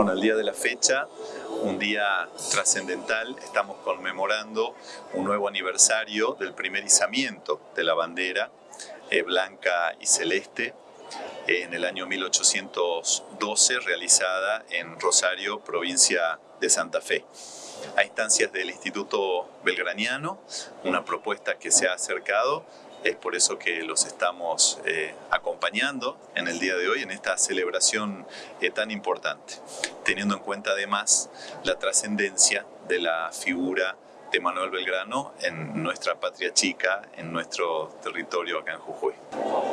Bueno, el día de la fecha, un día trascendental, estamos conmemorando un nuevo aniversario del primer izamiento de la bandera eh, blanca y celeste en el año 1812, realizada en Rosario, provincia de Santa Fe. A instancias del Instituto Belgraniano, una propuesta que se ha acercado es por eso que los estamos eh, acompañando en el día de hoy en esta celebración eh, tan importante, teniendo en cuenta además la trascendencia de la figura de Manuel Belgrano en nuestra patria chica, en nuestro territorio acá en Jujuy.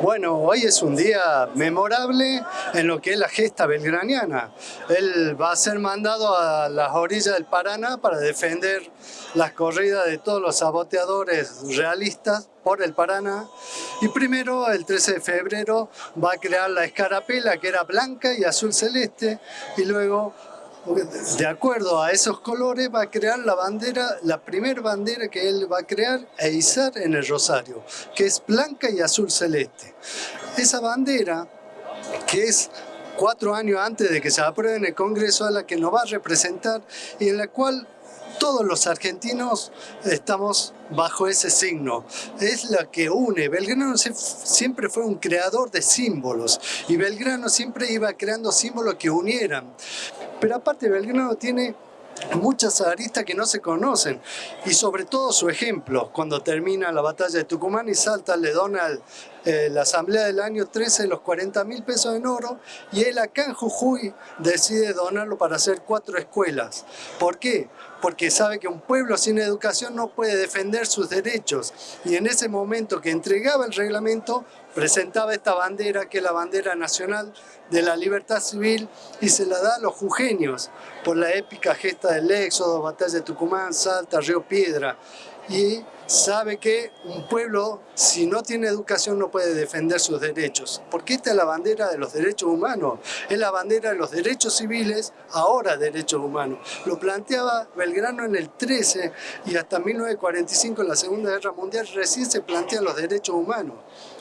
Bueno, hoy es un día memorable en lo que es la gesta belgraniana. Él va a ser mandado a las orillas del Paraná para defender las corridas de todos los saboteadores realistas por el Paraná. Y primero, el 13 de febrero, va a crear la escarapela que era blanca y azul celeste y luego de acuerdo a esos colores va a crear la bandera, la primera bandera que él va a crear e izar en el Rosario, que es blanca y azul celeste. Esa bandera, que es cuatro años antes de que se apruebe en el Congreso, a la que nos va a representar y en la cual todos los argentinos estamos bajo ese signo. Es la que une. Belgrano siempre fue un creador de símbolos y Belgrano siempre iba creando símbolos que unieran. Pero aparte Belgrano tiene muchas aristas que no se conocen. Y sobre todo su ejemplo cuando termina la batalla de Tucumán y Salta le dona eh, la asamblea del año 13 los 40 mil pesos en oro y él acá en Jujuy decide donarlo para hacer cuatro escuelas. ¿por qué? porque sabe que un pueblo sin educación no puede defender sus derechos. Y en ese momento que entregaba el reglamento presentaba esta bandera que es la bandera nacional de la libertad civil y se la da a los jujeños por la épica gesta del éxodo, batalla de Tucumán, Salta, Río Piedra y sabe que un pueblo, si no tiene educación, no puede defender sus derechos. Porque esta es la bandera de los derechos humanos, es la bandera de los derechos civiles, ahora derechos humanos. Lo planteaba Belgrano en el 13 y hasta 1945, en la Segunda Guerra Mundial, recién se plantean los derechos humanos.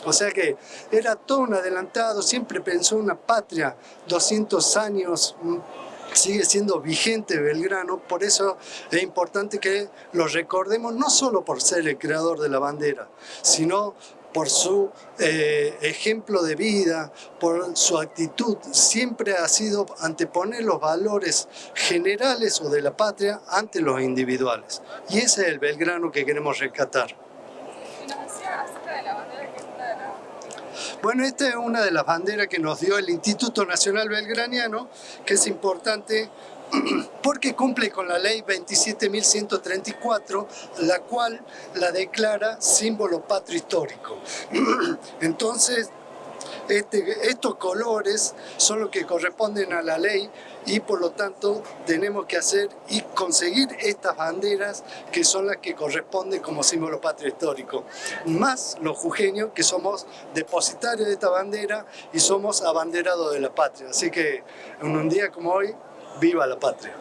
O sea que era todo un adelantado, siempre pensó una patria, 200 años sigue siendo vigente Belgrano, por eso es importante que lo recordemos no solo por ser el creador de la bandera, sino por su eh, ejemplo de vida, por su actitud, siempre ha sido anteponer los valores generales o de la patria ante los individuales. Y ese es el Belgrano que queremos rescatar. Bueno, esta es una de las banderas que nos dio el Instituto Nacional Belgraniano, que es importante porque cumple con la ley 27.134, la cual la declara símbolo patrio histórico. Entonces, este, estos colores son los que corresponden a la ley y por lo tanto tenemos que hacer y conseguir estas banderas que son las que corresponden como símbolo patrio histórico. Más los jujeños que somos depositarios de esta bandera y somos abanderados de la patria. Así que en un día como hoy, viva la patria.